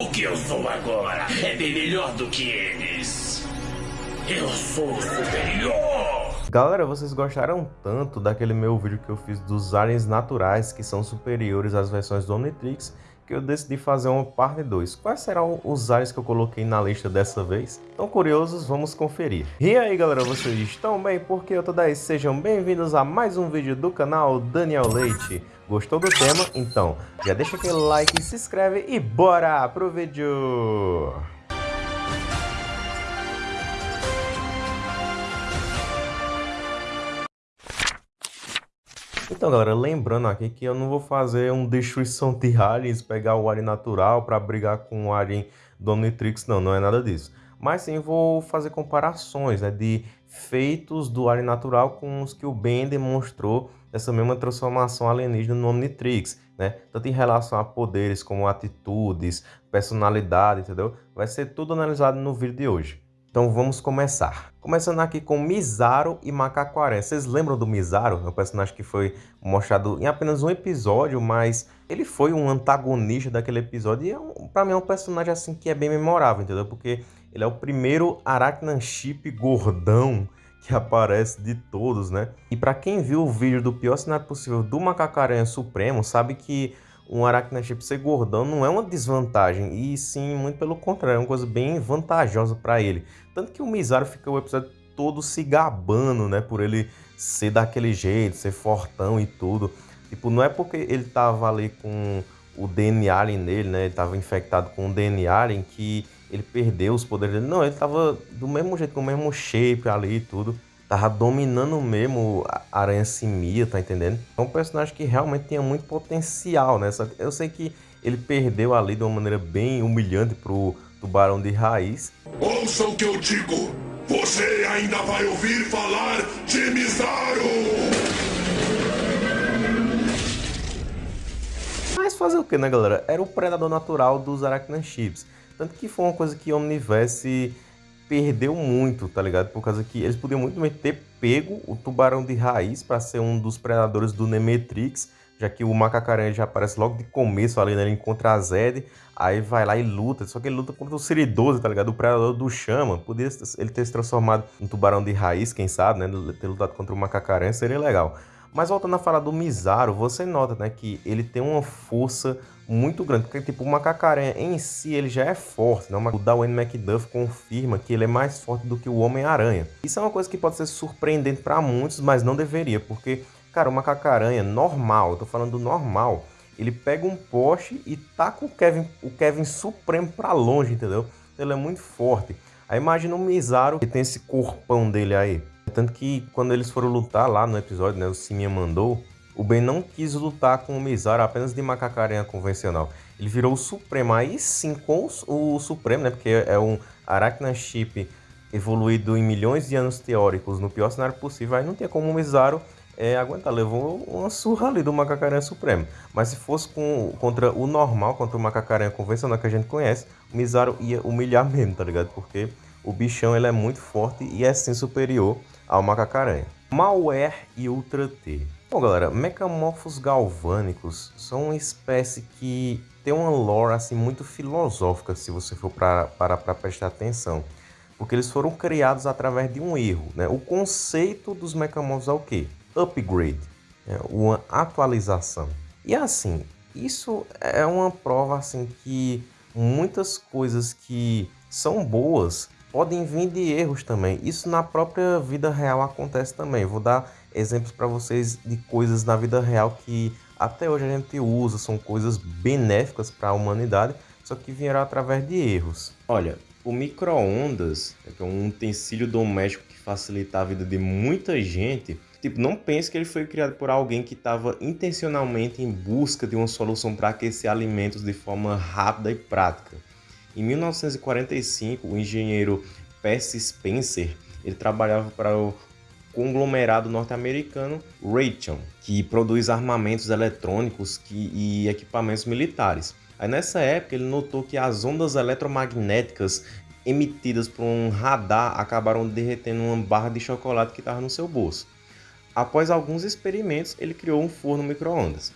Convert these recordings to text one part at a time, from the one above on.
O que eu sou agora é bem melhor do que eles. Eu sou superior! Galera, vocês gostaram tanto daquele meu vídeo que eu fiz dos aliens naturais que são superiores às versões do Omnitrix que eu decidi fazer uma parte 2. Quais serão os aliens que eu coloquei na lista dessa vez? Estão curiosos? Vamos conferir. E aí galera, vocês estão bem? Porque eu tô daí? Sejam bem-vindos a mais um vídeo do canal Daniel Leite. Gostou do tema? Então, já deixa aquele like, se inscreve e bora pro vídeo! Então, galera, lembrando aqui que eu não vou fazer um destruição de aliens, pegar o alien natural para brigar com o alien do Omnitrix, não, não é nada disso. Mas sim, vou fazer comparações né, de feitos do alien natural com os que o Ben demonstrou dessa mesma transformação alienígena no Omnitrix, né? Tanto em relação a poderes como atitudes, personalidade, entendeu? Vai ser tudo analisado no vídeo de hoje. Então vamos começar. Começando aqui com Misaru e Macaco Aranha. Vocês lembram do Misaru? É um personagem que foi mostrado em apenas um episódio, mas ele foi um antagonista daquele episódio. E é um, pra mim é um personagem assim que é bem memorável, entendeu? Porque ele é o primeiro Arachnan Chip gordão que aparece de todos, né? E para quem viu o vídeo do pior cenário possível do Macaco Aranha Supremo, sabe que um Arachnachip ser gordão não é uma desvantagem, e sim, muito pelo contrário, é uma coisa bem vantajosa para ele. Tanto que o Misaru fica o episódio todo se gabando, né, por ele ser daquele jeito, ser fortão e tudo. Tipo, não é porque ele tava ali com o DNA nele, né, ele tava infectado com o DNA que ele perdeu os poderes dele. Não, ele tava do mesmo jeito, com o mesmo shape ali e tudo tava dominando mesmo a Aranha Simia, tá entendendo? É um personagem que realmente tinha muito potencial, né? Só que eu sei que ele perdeu ali de uma maneira bem humilhante pro Tubarão de Raiz. Ouça o que eu digo! Você ainda vai ouvir falar de Misaru! Mas fazer o que, né, galera? Era o predador natural dos Arachnachips. Tanto que foi uma coisa que Omniverse perdeu muito, tá ligado? Por causa que eles podiam muito bem ter pego o tubarão de raiz para ser um dos predadores do Nemetrix, já que o macacaranha já aparece logo de começo ali, né? Ele encontra a Zed, aí vai lá e luta, só que ele luta contra o Siridoso, tá ligado? O predador do Chama. Podia ele ter se transformado em tubarão de raiz, quem sabe, né? Ter lutado contra o macacaranha seria legal. Mas voltando a falar do Misaru, você nota, né, que ele tem uma força muito grande, porque tipo, o Macacaranha em si ele já é forte, né? O Darwin McDuff confirma que ele é mais forte do que o Homem-Aranha. Isso é uma coisa que pode ser surpreendente para muitos, mas não deveria, porque, cara, o Macacaranha normal, eu tô falando do normal, ele pega um poste e taca o Kevin, o Kevin Supremo para longe, entendeu? Ele é muito forte. Aí imagina o Misaru que tem esse corpão dele aí. Tanto que quando eles foram lutar lá no episódio, né, o Simeon mandou, o Ben não quis lutar com o Misaru apenas de macacaranha convencional. Ele virou o Supremo. Aí sim, com o Supremo, né? Porque é um Arachna Chip evoluído em milhões de anos teóricos no pior cenário possível. Aí não tinha como o Misaru é, aguentar. Levou uma surra ali do macacaranha supremo. Mas se fosse com, contra o normal, contra o macacaranha convencional que a gente conhece, o Misaru ia humilhar mesmo, tá ligado? Porque o bichão ele é muito forte e é sim superior ao macacaranha. Malware e Ultra T. Bom, galera, mecamorfos galvânicos são uma espécie que tem uma lore assim muito filosófica, se você for para prestar atenção, porque eles foram criados através de um erro, né? O conceito dos mecamorfos é o quê? Upgrade, né? uma atualização. E assim, isso é uma prova assim que muitas coisas que são boas podem vir de erros também. Isso na própria vida real acontece também. Vou dar exemplos para vocês de coisas na vida real que até hoje a gente usa, são coisas benéficas para a humanidade, só que vieram através de erros. Olha, o micro-ondas, que é um utensílio doméstico que facilita a vida de muita gente, tipo, não pense que ele foi criado por alguém que estava intencionalmente em busca de uma solução para aquecer alimentos de forma rápida e prática. Em 1945, o engenheiro Percy Spencer ele trabalhava para o conglomerado norte-americano Raytheon, que produz armamentos eletrônicos que, e equipamentos militares. Aí nessa época ele notou que as ondas eletromagnéticas emitidas por um radar acabaram derretendo uma barra de chocolate que estava no seu bolso. Após alguns experimentos, ele criou um forno micro-ondas.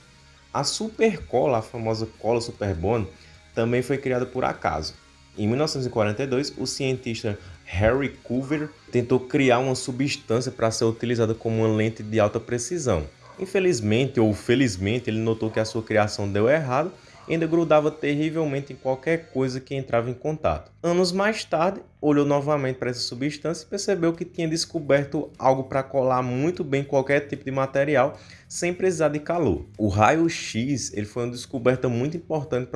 A supercola, a famosa cola Superbond, também foi criada por acaso. Em 1942, o cientista Harry Coover tentou criar uma substância para ser utilizada como uma lente de alta precisão. Infelizmente ou felizmente, ele notou que a sua criação deu errado ainda grudava terrivelmente em qualquer coisa que entrava em contato. Anos mais tarde, olhou novamente para essa substância e percebeu que tinha descoberto algo para colar muito bem qualquer tipo de material sem precisar de calor. O raio-x ele foi uma descoberta muito importante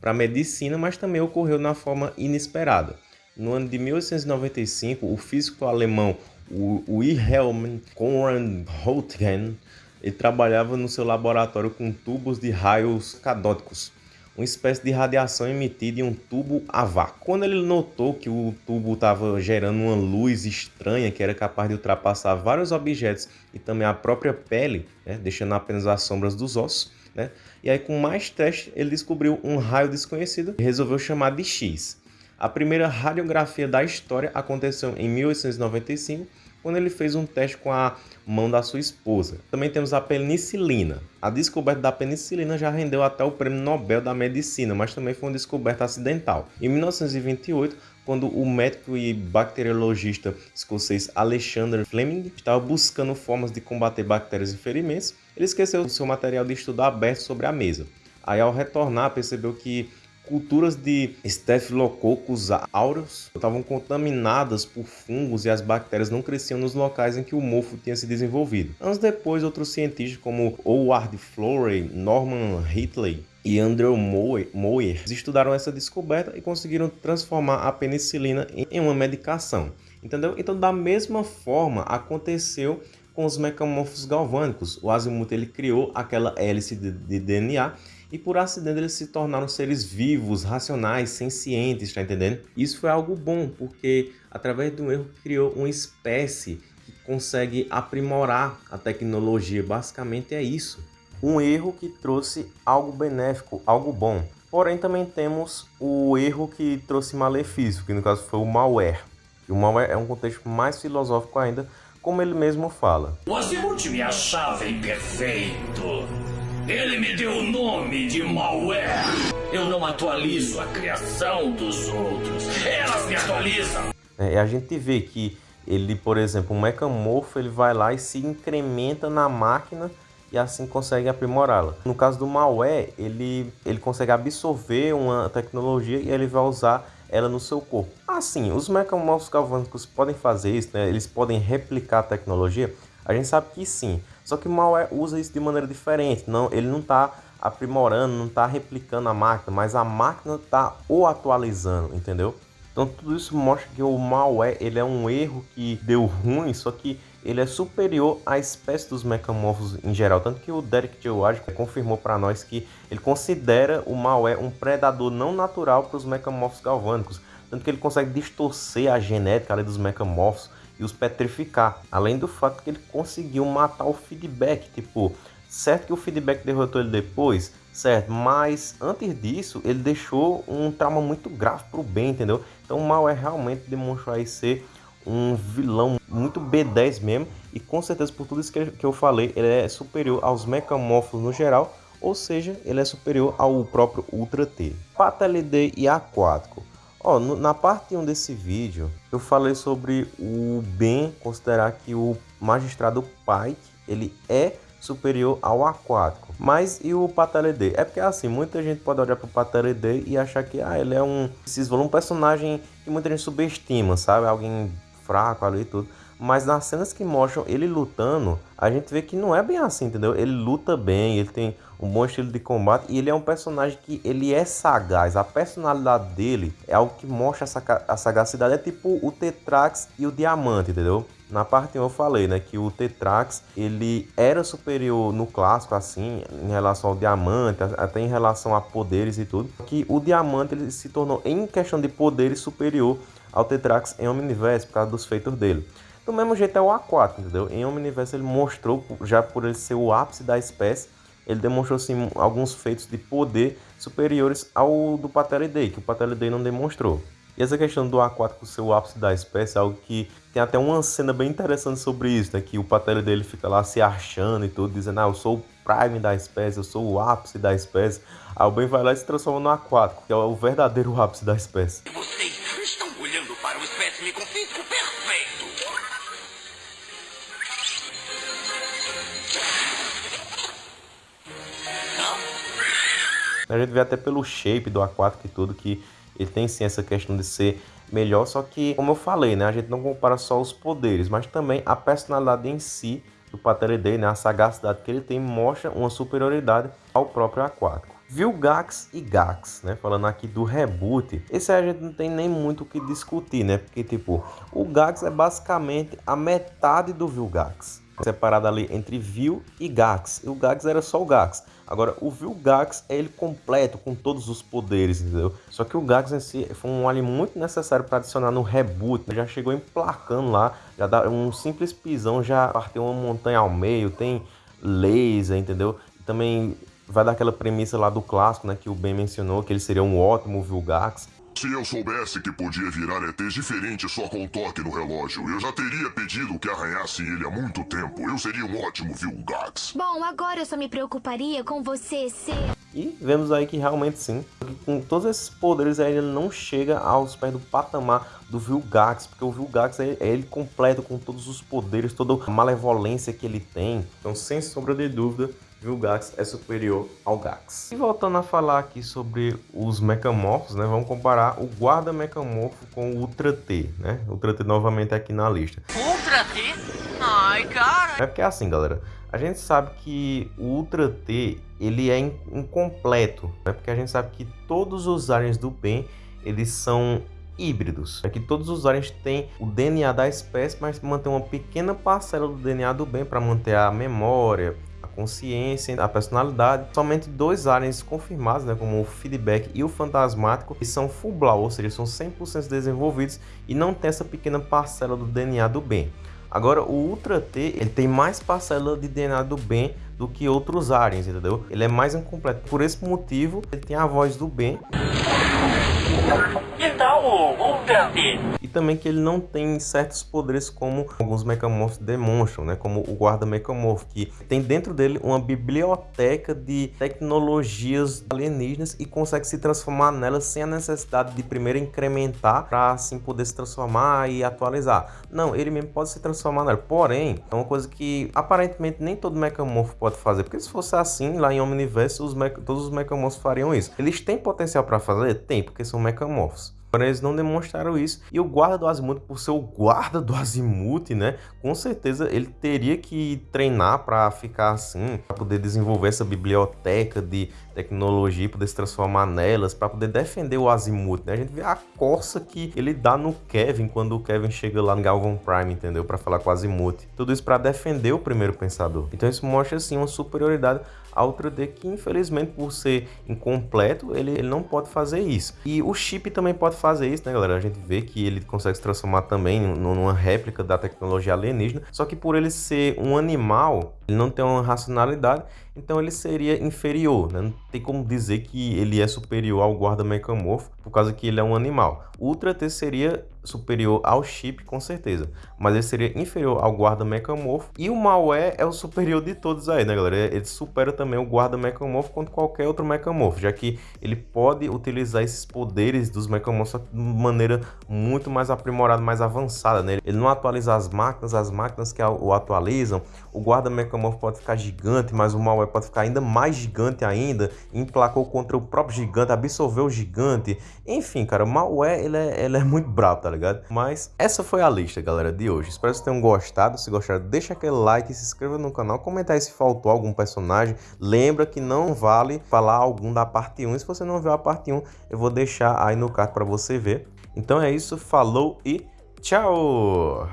para a medicina, mas também ocorreu na forma inesperada. No ano de 1895, o físico alemão Wilhelm Conrad Röntgen ele trabalhava no seu laboratório com tubos de raios cadóticos, uma espécie de radiação emitida em um tubo a vácuo. Quando ele notou que o tubo estava gerando uma luz estranha que era capaz de ultrapassar vários objetos e também a própria pele, né, deixando apenas as sombras dos ossos, né, e aí com mais testes ele descobriu um raio desconhecido e resolveu chamar de X. A primeira radiografia da história aconteceu em 1895 quando ele fez um teste com a mão da sua esposa. Também temos a penicilina. A descoberta da penicilina já rendeu até o Prêmio Nobel da Medicina, mas também foi uma descoberta acidental. Em 1928, quando o médico e bacteriologista escocês Alexander Fleming estava buscando formas de combater bactérias e ferimentos, ele esqueceu seu material de estudo aberto sobre a mesa. Aí, ao retornar, percebeu que Culturas de Staphylococcus aureus estavam contaminadas por fungos e as bactérias não cresciam nos locais em que o mofo tinha se desenvolvido. Anos depois, outros cientistas como Howard Florey, Norman Hitley e Andrew Moyer estudaram essa descoberta e conseguiram transformar a penicilina em uma medicação. Entendeu? Então, da mesma forma, aconteceu com os mecamorfos galvânicos. O Azimuth ele criou aquela hélice de, de DNA e por acidente eles se tornaram seres vivos, racionais, sencientes, tá entendendo? Isso foi algo bom, porque através de um erro criou uma espécie que consegue aprimorar a tecnologia, basicamente é isso. Um erro que trouxe algo benéfico, algo bom. Porém também temos o erro que trouxe malefício, que no caso foi o malware. E o malware é um contexto mais filosófico ainda, como ele mesmo fala. O Azimuth me achava imperfeito. Ele me deu o nome de malware. Eu não atualizo a criação dos outros. Elas me atualizam. É, a gente vê que ele, por exemplo, um mecamorfo, ele vai lá e se incrementa na máquina e assim consegue aprimorá-la. No caso do malware, ele, ele consegue absorver uma tecnologia e ele vai usar ela no seu corpo. Assim, os mecamorfos galvânicos podem fazer isso, né? eles podem replicar a tecnologia? A gente sabe que sim, só que malware usa isso de maneira diferente. Não, ele não está aprimorando, não está replicando a máquina, mas a máquina está o atualizando, entendeu? Então tudo isso mostra que o malware ele é um erro que deu ruim, só que ele é superior à espécie dos mecamorfos em geral. Tanto que o Derek George confirmou para nós que ele considera o malware um predador não natural para os mecamorfos galvânicos. Tanto que ele consegue distorcer a genética dos mecamorfos e os petrificar. Além do fato que ele conseguiu matar o feedback, tipo, certo que o feedback derrotou ele depois, certo, mas antes disso ele deixou um trauma muito grave pro bem, entendeu? Então o mal é realmente demonstrou aí ser um vilão muito B10 mesmo e com certeza por tudo isso que eu falei, ele é superior aos mecamorfos no geral, ou seja, ele é superior ao próprio Ultra T. Patelidei e aquático. Ó, na parte 1 desse vídeo, eu falei sobre o bem considerar que o magistrado Pike, ele é superior ao aquático. Mas e o Pateledê? É porque assim, muita gente pode olhar para o Pateledê e achar que ah, ele é um, um personagem que muita gente subestima, sabe? Alguém fraco ali e tudo. Mas nas cenas que mostram ele lutando, a gente vê que não é bem assim, entendeu? Ele luta bem, ele tem um bom estilo de combate e ele é um personagem que ele é sagaz. A personalidade dele é algo que mostra a sagacidade. É tipo o Tetrax e o Diamante, entendeu? Na parte 1 eu falei, né, que o Tetrax, ele era superior no clássico, assim, em relação ao Diamante, até em relação a poderes e tudo. Que o Diamante, ele se tornou, em questão de poderes, superior ao Tetrax em Omniverse, por causa dos feitos dele. Do mesmo jeito é o A4, entendeu? Em Omniverse ele mostrou, já por ele ser o ápice da espécie, ele demonstrou sim alguns feitos de poder superiores ao do Patelidei, que o Patelidei não demonstrou. E essa questão do A4 ser o ápice da espécie é algo que tem até uma cena bem interessante sobre isso, né? Que o Patelidei fica lá se achando e tudo, dizendo, ah, eu sou o prime da espécie, eu sou o ápice da espécie. Aí o Ben vai lá e se transforma no aquático, que é o verdadeiro ápice da espécie. A gente vê até pelo shape do aquático e tudo que ele tem sim essa questão de ser melhor, só que, como eu falei, né, a gente não compara só os poderes, mas também a personalidade em si do Patelidei, né, a sagacidade que ele tem, mostra uma superioridade ao próprio aquático. Vilgax e Gax, né? Falando aqui do reboot, esse aí a gente não tem nem muito o que discutir, né? Porque, tipo, o Gax é basicamente a metade do Vilgax. Separado ali entre Vil e Gax. E o Gax era só o Gax. Agora, o Vilgax é ele completo, com todos os poderes, entendeu? Só que o Gax em si foi um alien muito necessário para adicionar no reboot. Né? Já chegou emplacando lá, já dá um simples pisão, já partiu uma montanha ao meio, tem laser, entendeu? Também vai dar aquela premissa lá do clássico, né? Que o Ben mencionou, que ele seria um ótimo Vilgax. Se eu soubesse que podia virar ETs diferentes só com um toque no relógio, eu já teria pedido que arranhassem ele há muito tempo. Eu seria um ótimo Vilgax. Bom, agora eu só me preocuparia com você ser. E vemos aí que realmente sim, com todos esses poderes aí ele não chega aos pés do patamar do Vilgax, porque o Vilgax é ele completo com todos os poderes, toda a malevolência que ele tem. Então, sem sombra de dúvida, Vilgax é superior ao Gax. E voltando a falar aqui sobre os mecamorfos, né? Vamos comparar o guarda mecamorfo com o Ultra T, né? Ultra T novamente aqui na lista. Ultra T? Ai, cara. É porque é assim, galera. A gente sabe que o Ultra T, ele é incompleto, né? Porque a gente sabe que todos os aliens do bem, eles são híbridos. É que todos os aliens têm o DNA da espécie, mas mantém uma pequena parcela do DNA do bem para manter a memória, consciência, a personalidade. Somente dois aliens confirmados, né, como o feedback e o fantasmático, que são full blau, ou seja, são 100% desenvolvidos e não tem essa pequena parcela do DNA do bem. Agora, o Ultra T, ele tem mais parcela de DNA do bem do que outros aliens, entendeu? Ele é mais incompleto. Por esse motivo, ele tem a voz do bem. Que tal o Ultra T? Também que ele não tem certos poderes como alguns mecamorfos demonstram, né? Como o guarda mecamorfo, que tem dentro dele uma biblioteca de tecnologias alienígenas e consegue se transformar nelas sem a necessidade de primeiro incrementar para assim poder se transformar e atualizar. Não, ele mesmo pode se transformar nela. Porém, é uma coisa que aparentemente nem todo mecamorfo pode fazer, porque se fosse assim, lá em Omniverse, os todos os mecamorfos fariam isso. Eles têm potencial para fazer? Tem, porque são mecamorfos. Porém, eles não demonstraram isso. E o guarda do Azimuth, por ser o guarda do Azimuth, né? Com certeza ele teria que treinar para ficar assim, para poder desenvolver essa biblioteca de tecnologia, poder se transformar nelas, para poder defender o Azimuth, né? A gente vê a corça que ele dá no Kevin quando o Kevin chega lá no Galvan Prime, entendeu? Para falar com o Azimuth. Tudo isso para defender o primeiro pensador. Então isso mostra assim uma superioridade a Ultra D que infelizmente por ser incompleto, ele, ele não pode fazer isso. E o chip também pode fazer isso, né galera? A gente vê que ele consegue se transformar também numa réplica da tecnologia alienígena, só que por ele ser um animal, ele não tem uma racionalidade, então ele seria inferior, né? Não tem como dizer que ele é superior ao guarda mecamorfo, por causa que ele é um animal. O Ultra T seria superior ao chip, com certeza, mas ele seria inferior ao guarda mecamorfo. E o Malware é o superior de todos aí, né, galera? Ele supera também o guarda mecamorfo quanto qualquer outro mecamorfo, já que ele pode utilizar esses poderes dos mecamorfos de maneira muito mais aprimorada, mais avançada, né? Ele não atualiza as máquinas, as máquinas que o atualizam, o guarda mecamorfo pode ficar gigante, mas o Malware pode ficar ainda mais gigante ainda, emplacou contra o próprio gigante, absorveu o gigante, enfim, cara, o Malware, ele é, ele é muito brabo, tá ligado? Mas essa foi a lista, galera, de hoje. Espero que vocês tenham gostado. Se gostaram, deixa aquele like, se inscreva no canal, comentar se faltou algum personagem. Lembra que não vale falar algum da parte 1. E se você não viu a parte 1, eu vou deixar aí no card para você ver. Então é isso, falou e tchau!